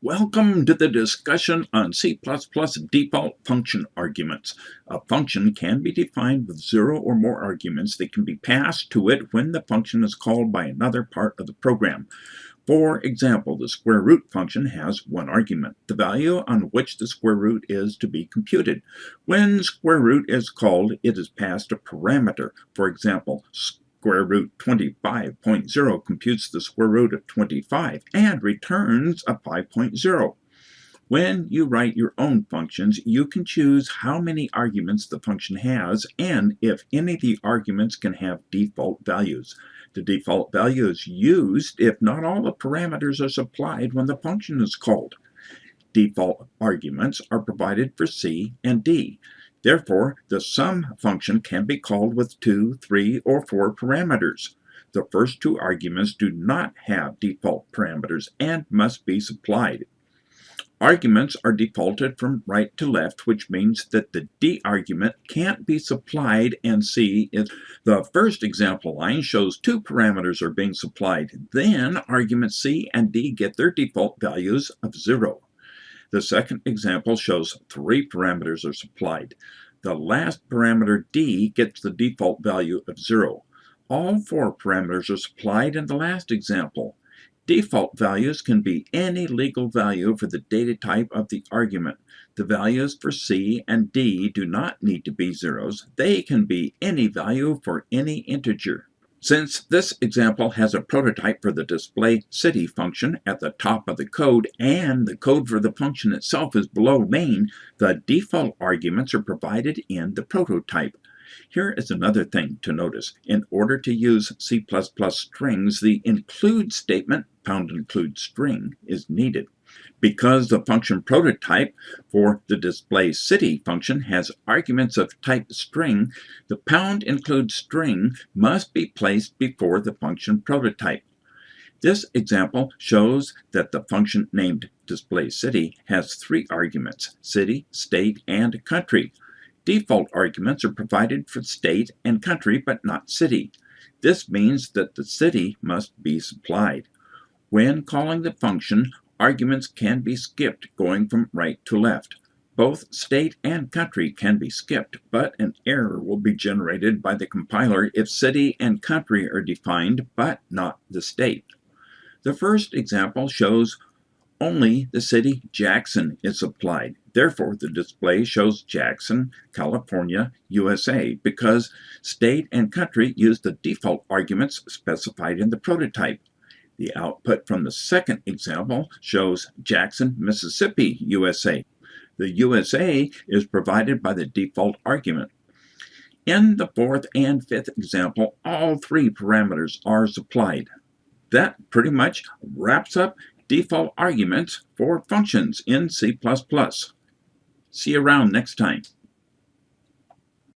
Welcome to the discussion on C++ default function arguments. A function can be defined with zero or more arguments that can be passed to it when the function is called by another part of the program. For example, the square root function has one argument, the value on which the square root is to be computed. When square root is called, it is passed a parameter. For example, square root 25.0 computes the square root of 25 and returns a 5.0. When you write your own functions, you can choose how many arguments the function has and if any of the arguments can have default values. The default value is used if not all the parameters are supplied when the function is called. Default arguments are provided for C and D. Therefore, the sum function can be called with two, three, or four parameters. The first two arguments do not have default parameters and must be supplied. Arguments are defaulted from right to left, which means that the D argument can't be supplied and C is the first example line shows two parameters are being supplied. Then arguments C and D get their default values of zero. The second example shows three parameters are supplied. The last parameter d gets the default value of 0. All four parameters are supplied in the last example. Default values can be any legal value for the data type of the argument. The values for C and D do not need to be zeros. They can be any value for any integer. Since this example has a prototype for the display city function at the top of the code and the code for the function itself is below main, the default arguments are provided in the prototype. Here is another thing to notice. In order to use C++ strings, the include statement, pound include string, is needed. Because the function prototype for the display city function has arguments of type string, the pound include string must be placed before the function prototype. This example shows that the function named display city has three arguments, city, state, and country. Default arguments are provided for state and country, but not city. This means that the city must be supplied. When calling the function, arguments can be skipped going from right to left. Both state and country can be skipped, but an error will be generated by the compiler if city and country are defined, but not the state. The first example shows only the city Jackson is applied. Therefore, the display shows Jackson, California, USA, because state and country use the default arguments specified in the prototype. The output from the second example shows Jackson, Mississippi, USA. The USA is provided by the default argument. In the fourth and fifth example, all three parameters are supplied. That pretty much wraps up default arguments for functions in C++. See you around next time.